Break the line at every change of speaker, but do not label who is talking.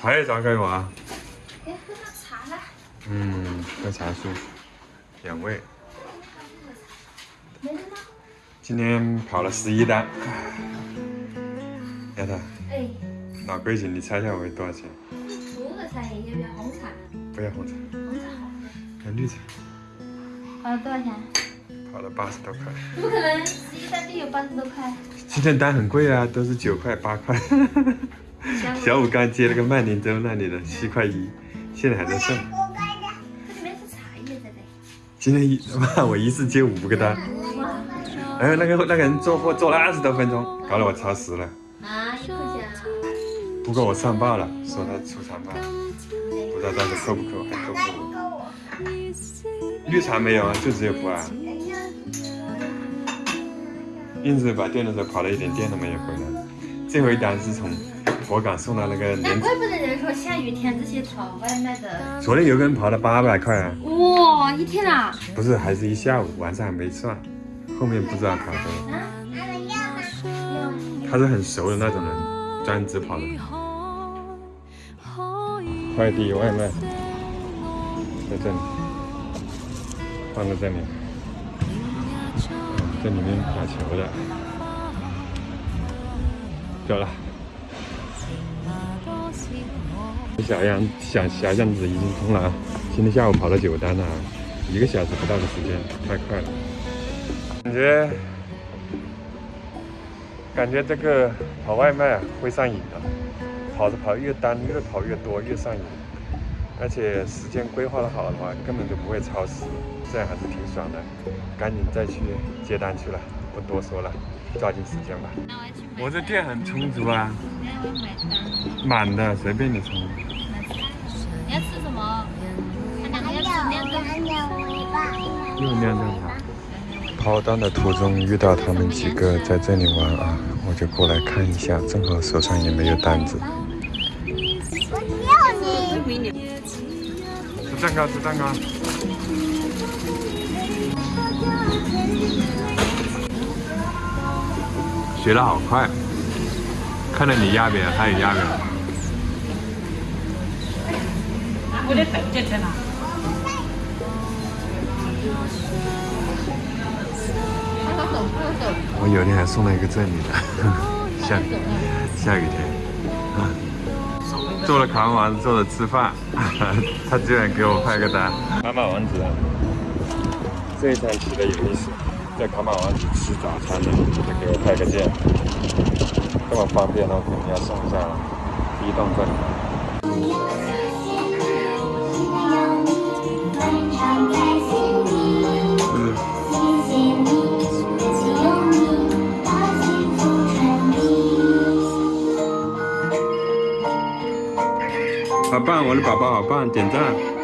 茶叶咋给我啊？
哎，喝点茶啦。
嗯，喝茶舒服，养胃。
没了吗？
今天跑了十一单。丫头，
哎，
老规矩，你猜一下我多少钱？
五个茶叶要不要红茶？
不要红茶，
红茶好。
要绿茶。
跑了多少钱？
跑了八十多块。
不可能，十一单就有八十多块。
今天单很贵啊，都是九块八块。小五刚接了个曼宁州那里的七块一，现在还在剩。
这里面是茶叶在的。
今天一妈，我一次接五个单。
哇，
哎，那个那个人做货做了二十多分钟，搞得我超时了。
啊，一块钱啊。
不过我上报了，说他出长报，不知道到时候扣不扣，还扣不扣？绿茶没有啊，就只有普洱。英子把电的时候跑了一点电都没有回来。最后一单是从佛冈送到那个。
怪不得人说下雨天这些跑外卖的。
昨天有个人跑了八百块啊，
哇，一天啊！
不是，还是一下午，晚上还没算，后面不知道跑多少。
啊，
他是很熟的那种人，专职跑的。快递外卖在这里，放在这里。嗯这里面打球的，走了。小样小小巷子已经通了啊！今天下午跑了九单了啊，一个小时不到的时间，太快了。感觉感觉这个跑外卖啊会上瘾的，跑着跑越单越跑越多越上瘾，而且时间规划的好的话根本就不会超时，这样还是挺爽的。赶紧再去接单去了，不多说了，抓紧时间吧。
我
这店很充足啊。满的随便你充。
你要吃什么？看哪个要吃两个？
又酿这茶。跑单的途中遇到他们几个在这里玩啊，我就过来看一下，正好手上也没有单子。我叫你吃蛋糕，吃蛋糕。学的好快，看着你压扁，他也压扁了。
我得等着吃呢。
我有天还送了一个这里的，下下雨天，啊，做了卡玛王子，做了吃饭，他居然给我拍个单。卡玛王子，这一餐吃的有意思，在卡玛王子吃早餐的，他给我拍个键，这么方便，那我肯定要送一下了，移动这里。好棒，我的宝宝好棒，点赞。